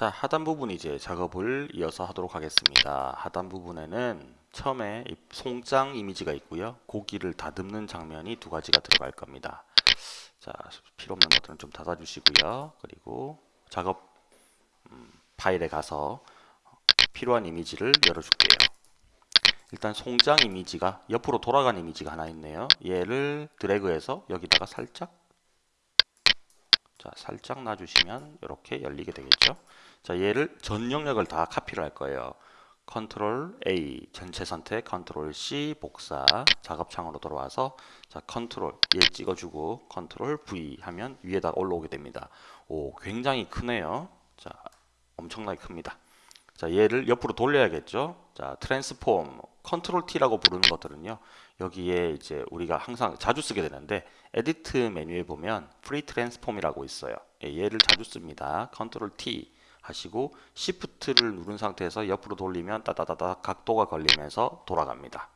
자, 하단 부분 이제 작업을 이어서 하도록 하겠습니다. 하단 부분에는 처음에 이 송장 이미지가 있고요. 고기를 다듬는 장면이 두 가지가 들어갈 겁니다. 자, 필요 없는 것들은 좀 닫아 주시고요. 그리고 작업 음, 파일에 가서 필요한 이미지를 열어 줄게요. 일단 송장 이미지가 옆으로 돌아간 이미지가 하나 있네요. 얘를 드래그해서 여기다가 살짝 자, 살짝 놔주시면 이렇게 열리게 되겠죠. 자, 얘를 전 영역을 다 카피를 할 거예요. 컨트롤 A 전체 선택, 컨트롤 C 복사 작업창으로 돌아와서 자 컨트롤 얘 찍어주고 컨트롤 V 하면 위에다 올라오게 됩니다. 오 굉장히 크네요. 자 엄청나게 큽니다. 자 얘를 옆으로 돌려야겠죠. 자 transform 컨트롤 T라고 부르는 것들은요. 여기에 이제 우리가 항상 자주 쓰게 되는데 edit 메뉴에 보면 free transform이라고 있어요. 예, 얘를 자주 씁니다. 컨트롤 T 하시고 Shift를 누른 상태에서 옆으로 돌리면 따다다다 각도가 걸리면서 돌아갑니다.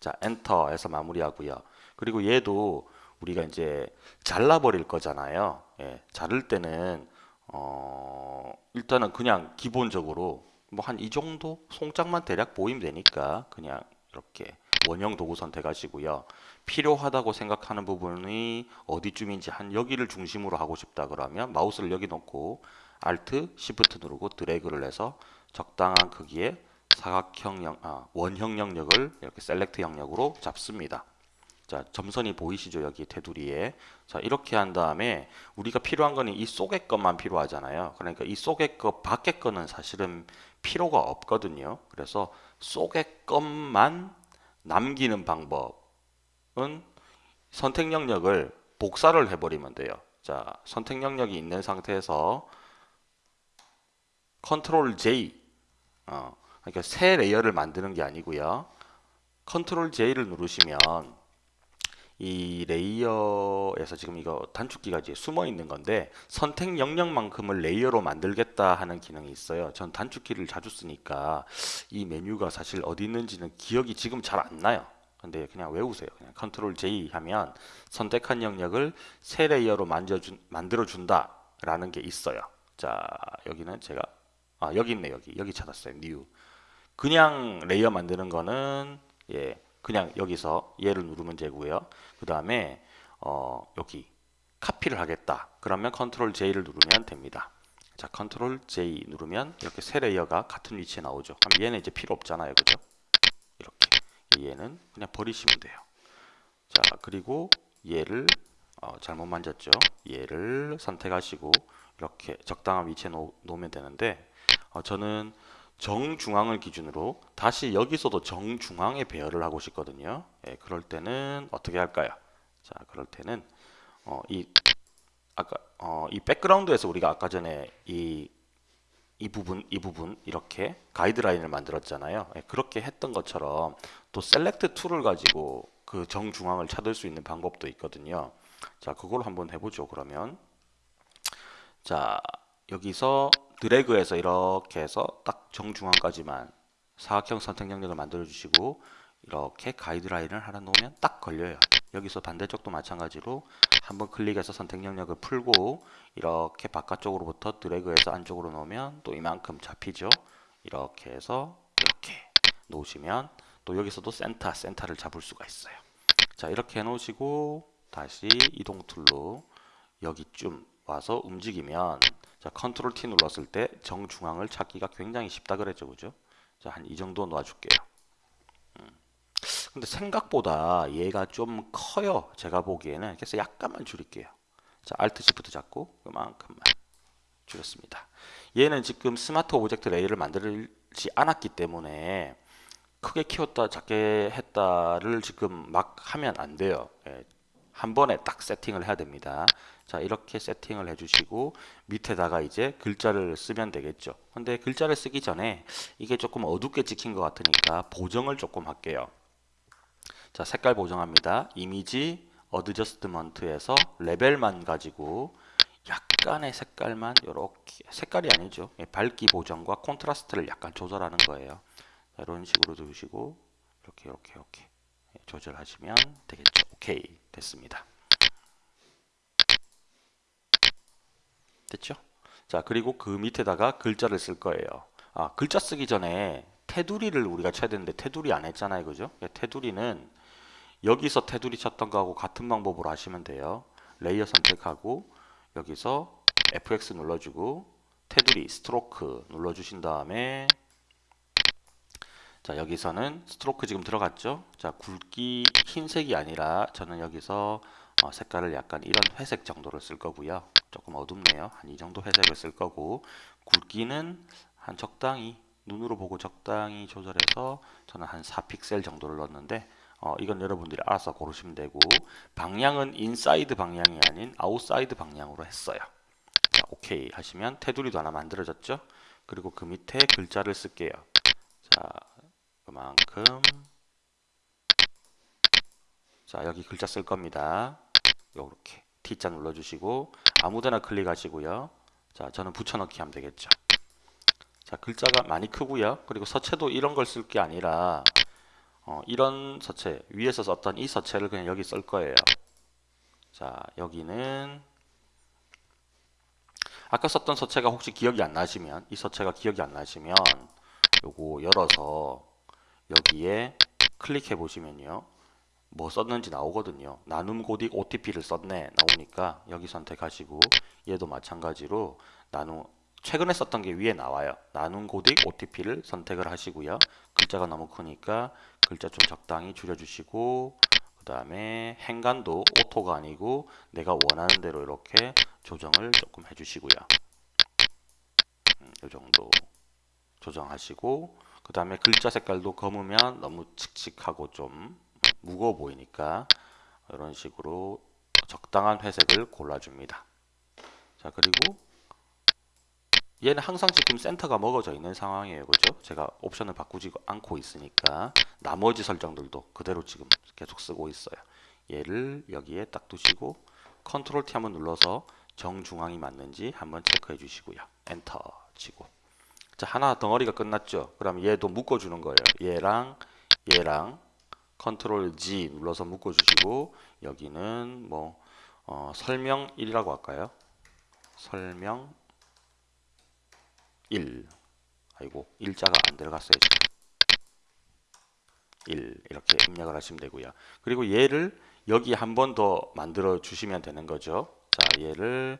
자, enter에서 마무리하고요. 그리고 얘도 우리가 이제 잘라버릴 거잖아요. 예, 자를 때는 어, 일단은 그냥 기본적으로 뭐 한 이 정도 송장만 대략 보이면 되니까 그냥 이렇게 원형 도구 선택하시고요. 필요하다고 생각하는 부분이 어디쯤인지 한 여기를 중심으로 하고 싶다 그러면 마우스를 여기 놓고 Alt, Shift 누르고 드래그를 해서 적당한 크기의 사각형 영, 아, 원형 영역을 이렇게 셀렉트 영역으로 잡습니다. 자, 점선이 보이시죠? 여기 테두리에. 자, 이렇게 한 다음에 우리가 필요한 거는 이 속의 것만 필요하잖아요. 그러니까 이 속의 것 밖의 거는 사실은 필요가 없거든요. 그래서 속의 것만 남기는 방법은 선택 영역을 복사를 해버리면 돼요. 자, 선택 영역이 있는 상태에서 컨트롤 J 어, 그러니까 새 layer를 만드는 게 아니고요. 컨트롤 J를 누르시면 이 layer에서 지금 이거 단축키가 이제 숨어 있는 건데 선택 영역만큼을 layer로 만들겠다 하는 기능이 있어요. 전 단축키를 자주 쓰니까 이 메뉴가 사실 어디 있는지는 기억이 지금 잘 안 나요. 근데 그냥 외우세요. 그냥 컨트롤 J 하면 선택한 영역을 새 layer로 만들어 준다 라는 게 있어요. 자, 여기는 제가 아 여기 있네 여기 여기 찾았어요 new 그냥 layer 만드는 거는 예 그냥 여기서 얘를 누르면 되고요. 그 다음에 어 여기 카피를 하겠다. 그러면 컨트롤 J를 누르면 됩니다. 자 컨트롤 J 누르면 이렇게 새 layer가 같은 위치에 나오죠. 그럼 얘는 이제 필요 없잖아요. 그죠? 이렇게. 얘는 그냥 버리시면 돼요. 자 그리고 얘를 어, 잘못 만졌죠? 얘를 선택하시고 이렇게 적당한 위치에 놓, 놓으면 되는데 어, 저는 정중앙을 기준으로 다시 여기서도 정중앙에 배열을 하고 싶거든요. 예, 그럴 때는 어떻게 할까요? 자, 그럴 때는 어, 이 아까 어, 이 백그라운드에서 우리가 아까 전에 이 이 부분, 이 부분 이렇게 가이드라인을 만들었잖아요. 예, 그렇게 했던 것처럼 또 select tool을 가지고 그 정중앙을 찾을 수 있는 방법도 있거든요. 자, 그걸 한번 해보죠. 그러면 자, 여기서 드래그해서 이렇게 해서 딱 정중앙까지만 사각형 선택 영역을 만들어 주시고 이렇게 가이드라인을 하나 놓으면 딱 걸려요. 여기서 반대쪽도 마찬가지로 한번 클릭해서 선택 영역을 풀고 이렇게 바깥쪽으로부터 드래그해서 안쪽으로 놓으면 또 이만큼 잡히죠? 이렇게 해서 이렇게 놓으시면 또 여기서도 센터 센터를 잡을 수가 있어요. 자 이렇게 해 놓으시고 다시 이동 tool로 여기쯤 와서 움직이면 자, 컨트롤 T 눌렀을 때 정중앙을 찾기가 굉장히 쉽다 그랬죠. 그죠? 자, 한 이 정도 놔줄게요. 음. 근데 생각보다 얘가 좀 커요. 제가 보기에는. 그래서 약간만 줄일게요. 자, Alt Shift 잡고 그만큼만 줄였습니다. 얘는 지금 smart object layer를 만들지 않았기 때문에 크게 키웠다 작게 했다를 지금 막 하면 안 돼요. 예, 한 번에 딱 세팅을 해야 됩니다. 자 이렇게 세팅을 해주시고 밑에다가 이제 글자를 쓰면 되겠죠. 근데 글자를 쓰기 전에 이게 조금 어둡게 찍힌 것 같으니까 보정을 조금 할게요. 자 색깔 보정합니다. image adjustment에서 레벨만 가지고 약간의 색깔만 이렇게 색깔이 아니죠. 예, 밝기 보정과 콘트라스트를 약간 조절하는 거예요. 자, 이런 식으로 두시고 이렇게 이렇게 이렇게 조절하시면 되겠죠. 오케이 됐습니다. 됐죠? 자, 그리고 그 밑에다가 글자를 쓸 거예요. 아, 글자 쓰기 전에 테두리를 우리가 쳐야 되는데 테두리 안 했잖아요. 그죠? 예, 테두리는 여기서 테두리 쳤던 거하고 같은 방법으로 하시면 돼요. layer 선택하고 여기서 FX 눌러주고 테두리 stroke 눌러주신 다음에 자 여기서는 stroke 지금 들어갔죠? 자 굵기 흰색이 아니라 저는 여기서 어, 색깔을 약간 이런 회색 정도를 쓸 거고요. 조금 어둡네요. 한 이 정도 회색을 쓸 거고 굵기는 한 적당히 눈으로 보고 적당히 조절해서 저는 한 4픽셀 정도를 넣었는데 어, 이건 여러분들이 알아서 고르시면 되고 방향은 inside 방향이 아닌 outside 방향으로 했어요. 자, 오케이 하시면 테두리도 하나 만들어졌죠? 그리고 그 밑에 글자를 쓸게요. 자, 그만큼 자, 여기 글자 쓸 겁니다. 요렇게 T자 눌러주시고 아무데나 클릭하시고요. 자, 저는 붙여넣기 하면 되겠죠. 자, 글자가 많이 크고요. 그리고 서체도 이런 걸 쓸 게 아니라 어, 이런 서체 위에서 썼던 이 서체를 그냥 여기 쓸 거예요. 자, 여기는 아까 썼던 서체가 혹시 기억이 안 나시면 이 서체가 기억이 안 나시면 요거 열어서 여기에 클릭해 보시면요. 뭐 썼는지 나오거든요. 나눔 고딕 OTF를 썼네 나오니까 여기 선택하시고 얘도 마찬가지로 나눔 최근에 썼던 게 위에 나와요. 나눔 고딕 OTF를 선택을 하시고요. 글자가 너무 크니까 글자 좀 적당히 줄여주시고 그 다음에 행간도 auto가 아니고 내가 원하는 대로 이렇게 조정을 조금 해주시고요. 음, 이 정도 조정하시고 그 다음에 글자 색깔도 검으면 너무 칙칙하고 좀 무거워 보이니까 이런 식으로 적당한 회색을 골라줍니다. 자 그리고 얘는 항상 지금 센터가 먹어져 있는 상황이에요. 그죠? 제가 옵션을 바꾸지 않고 있으니까 나머지 설정들도 그대로 지금 계속 쓰고 있어요. 얘를 여기에 딱 두시고 컨트롤 T 한번 눌러서 정중앙이 맞는지 한번 체크해 주시고요. 엔터 치고 자 하나 덩어리가 끝났죠. 그럼 얘도 묶어주는 거예요. 얘랑 얘랑 컨트롤 G 눌러서 묶어주시고 여기는 뭐 어, 설명 1이라고 할까요? 설명 1 아이고 일자가 안 들어갔어요 지금 1 이렇게 입력을 하시면 되고요 그리고 얘를 여기 한 번 더 만들어 주시면 되는 거죠 자 얘를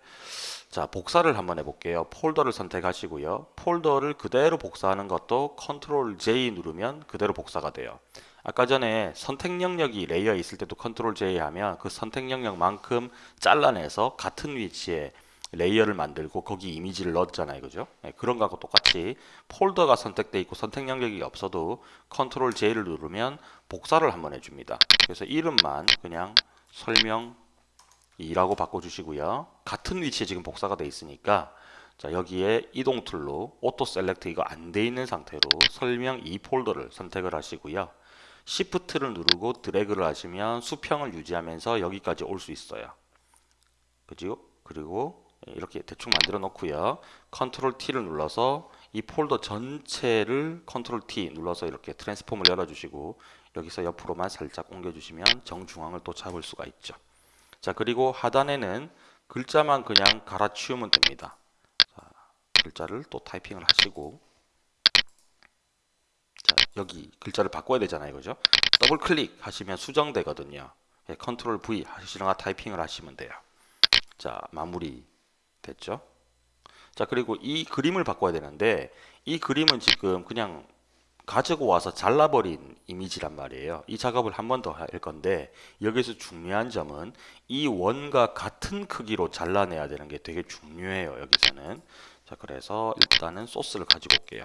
자 복사를 한번 해볼게요 폴더를 선택하시고요 폴더를 그대로 복사하는 것도 컨트롤 J 누르면 그대로 복사가 돼요 아까 전에 선택 영역이 layer 있을 때도 컨트롤 J 하면 그 선택 영역만큼 잘라내서 같은 위치에 layer를 만들고 거기 이미지를 넣었잖아요. 그죠? 네, 그런 거하고 똑같이 폴더가 선택되어 있고 선택 영역이 없어도 컨트롤 J를 누르면 복사를 한번 해줍니다. 그래서 이름만 그냥 설명 2라고 바꿔주시고요. 같은 위치에 지금 복사가 되어 있으니까 자 여기에 이동 tool로 auto select 이거 안 돼 있는 상태로 설명 2 폴더를 선택을 하시고요. Shift를 누르고 드래그를 하시면 수평을 유지하면서 여기까지 올 수 있어요. 그죠? 그리고 이렇게 대충 만들어 놓고요. 컨트롤 T를 눌러서 이 폴더 전체를 컨트롤 T 눌러서 이렇게 transform을 열어주시고 여기서 옆으로만 살짝 옮겨주시면 정중앙을 또 잡을 수가 있죠. 자 그리고 하단에는 글자만 그냥 갈아치우면 됩니다. 자, 글자를 또 타이핑을 하시고 자 여기 글자를 바꿔야 되잖아요. 그죠? 더블 클릭 하시면 수정되거든요. 예, 컨트롤 V 하시거나 타이핑을 하시면 돼요. 자 마무리 됐죠? 자 그리고 이 그림을 바꿔야 되는데 이 그림은 지금 그냥 가지고 와서 잘라버린 이미지란 말이에요. 이 작업을 한 번 더 할 건데 여기서 중요한 점은 이 원과 같은 크기로 잘라내야 되는 게 되게 중요해요. 여기서는 자 그래서 일단은 소스를 가지고 올게요.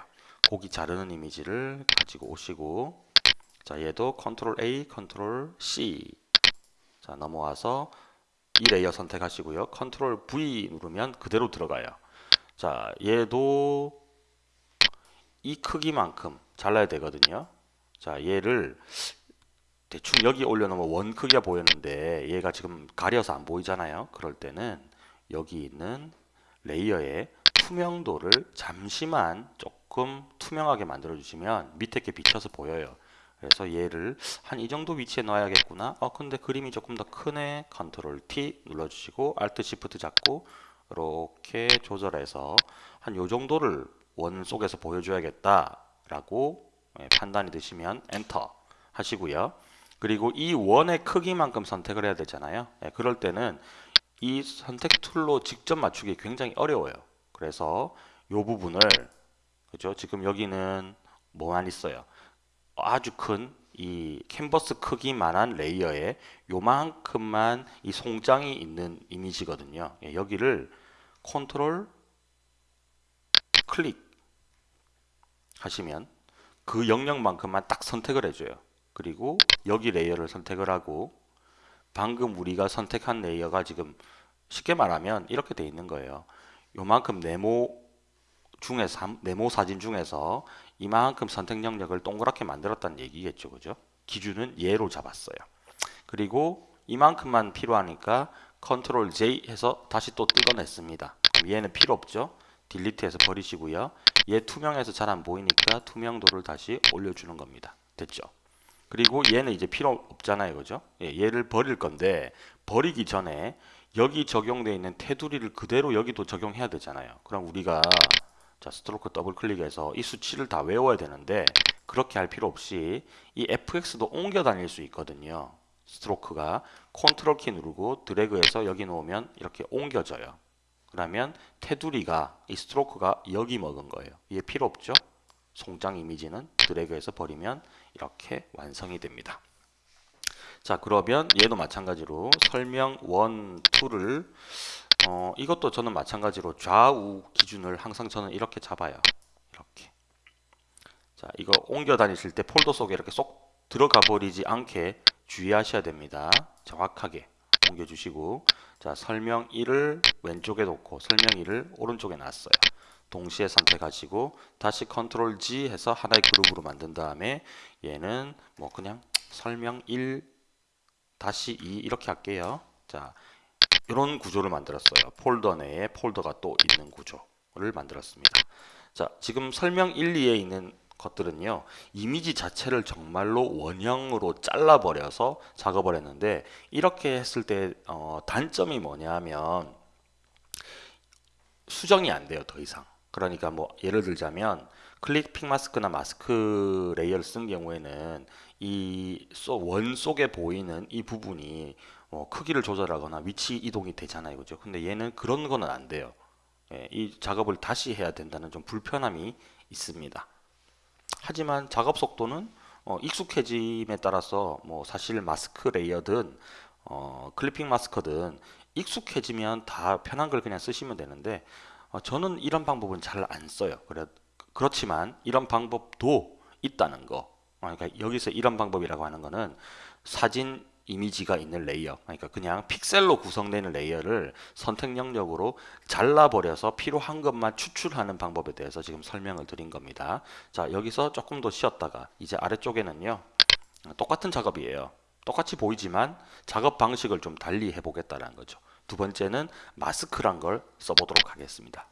고기 자르는 이미지를 가지고 오시고 자 얘도 컨트롤 A, 컨트롤 C 자 넘어와서 이 layer 선택하시고요. 컨트롤 V 누르면 그대로 들어가요. 자, 얘도 이 크기만큼 잘라야 되거든요. 자, 얘를 대충 여기 올려놓으면 원 크기가 보였는데 얘가 지금 가려서 안 보이잖아요. 그럴 때는 여기 있는 layer의 투명도를 잠시만 조금 투명하게 만들어 주시면 밑에 게 비쳐서 보여요. 그래서 얘를 한 이 정도 위치에 넣어야겠구나 어 근데 그림이 조금 더 크네 컨트롤 T 눌러주시고 Alt Shift 잡고 이렇게 조절해서 한 요 정도를 원 속에서 보여줘야겠다 라고 예, 판단이 드시면 엔터 하시고요. 그리고 이 원의 크기만큼 선택을 해야 되잖아요. 예, 그럴 때는 이 선택 tool로 직접 맞추기 굉장히 어려워요. 그래서 요 부분을 그죠? 지금 여기는 뭐만 있어요? 아주 큰 이 캔버스 크기만한 layer에 요만큼만 이 송장이 있는 이미지거든요. 예, 여기를 컨트롤 클릭 하시면 그 영역만큼만 딱 선택을 해줘요. 그리고 여기 layer를 선택을 하고 방금 우리가 선택한 layer가 지금 쉽게 말하면 이렇게 돼 있는 거예요. 요만큼 네모 중에서 한- 네모 사진 중에서 이만큼 선택 영역을 동그랗게 만들었다는 얘기겠죠. 그죠? 기준은 얘로 잡았어요. 그리고 이만큼만 필요하니까 컨트롤 J 해서 다시 또 뜯어냈습니다. 얘는 필요 없죠? 딜리트해서 버리시고요. 얘 투명해서 잘 안 보이니까 투명도를 다시 올려주는 겁니다. 됐죠? 그리고 얘는 이제 필요 없잖아요. 그죠? 예, 얘를 버릴 건데 버리기 전에 여기 적용되어 있는 테두리를 그대로 여기도 적용해야 되잖아요. 그럼 우리가 자, stroke 더블 클릭해서 이 수치를 다 외워야 되는데 그렇게 할 필요 없이 이 fx도 옮겨 다닐 수 있거든요. stroke가 컨트롤 키 누르고 드래그해서 여기 놓으면 이렇게 옮겨져요. 그러면 테두리가 이 stroke가 여기 먹은 거예요. 이게 필요 없죠? 송장 이미지는 드래그해서 버리면 이렇게 완성이 됩니다. 자 그러면 얘도 마찬가지로 설명 1, 2를 어, 이것도 저는 마찬가지로 좌우 기준을 항상 저는 이렇게 잡아요. 이렇게. 자, 이거 옮겨 다니실 때 폴더 속에 이렇게 쏙 들어가 버리지 않게 주의하셔야 됩니다. 정확하게 옮겨 주시고 자, 설명 1을 왼쪽에 놓고 설명 2를 오른쪽에 놨어요. 동시에 선택하시고 다시 컨트롤 G 해서 하나의 그룹으로 만든 다음에 얘는 뭐 그냥 설명 1 다시 2 이렇게 할게요. 자, 이런 구조를 만들었어요. 폴더 내에 폴더가 또 있는 구조를 만들었습니다. 자, 지금 설명 1, 2에 있는 것들은요. 이미지 자체를 정말로 원형으로 잘라버려서 작업을 했는데 이렇게 했을 때 어, 단점이 뭐냐 하면 수정이 안 돼요. 더 이상. 그러니까 뭐 예를 들자면 clipping mask나 mask layer를 쓴 경우에는 이 원 속에 보이는 이 부분이 뭐 크기를 조절하거나 위치 이동이 되잖아요. 그죠? 근데 얘는 그런 거는 안 돼요. 예, 이 작업을 다시 해야 된다는 좀 불편함이 있습니다. 하지만 작업 속도는 어, 익숙해짐에 따라서 뭐 사실 mask layer든 어, clipping mask든 익숙해지면 다 편한 걸 그냥 쓰시면 되는데 어, 저는 이런 방법은 잘 안 써요. 그래, 그렇지만 이런 방법도 있다는 거. 어, 그러니까 여기서 이런 방법이라고 하는 거는 사진 이미지가 있는 layer. 그러니까 그냥 픽셀로 구성되는 layer를 선택 영역으로 잘라버려서 필요한 것만 추출하는 방법에 대해서 지금 설명을 드린 겁니다. 자 여기서 조금 더 쉬었다가 이제 아래쪽에는요 똑같은 작업이에요. 똑같이 보이지만 작업 방식을 좀 달리 해보겠다는 거죠. 두 번째는 마스크란 걸 써보도록 하겠습니다